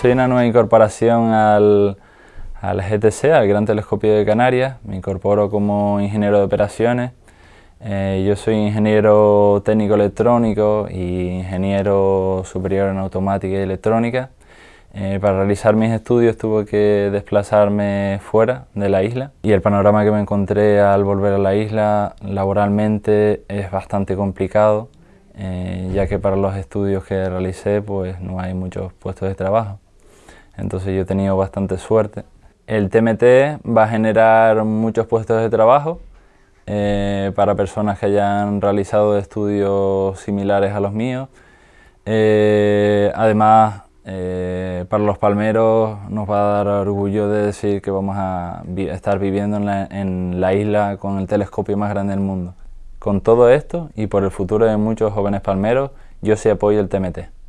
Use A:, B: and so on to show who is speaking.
A: Soy una nueva incorporación al, al GTC, al Gran Telescopio de Canarias. Me incorporo como ingeniero de operaciones. Eh, yo soy ingeniero técnico electrónico y ingeniero superior en automática y electrónica. Eh, para realizar mis estudios tuve que desplazarme fuera de la isla y el panorama que me encontré al volver a la isla laboralmente es bastante complicado eh, ya que para los estudios que realicé pues no hay muchos puestos de trabajo entonces yo he tenido bastante suerte. El TMT va a generar muchos puestos de trabajo eh, para personas que hayan realizado estudios similares a los míos. Eh, además, eh, para los palmeros nos va a dar orgullo de decir que vamos a estar viviendo en la, en la isla con el telescopio más grande del mundo. Con todo esto y por el futuro de muchos jóvenes palmeros, yo sí apoyo el TMT.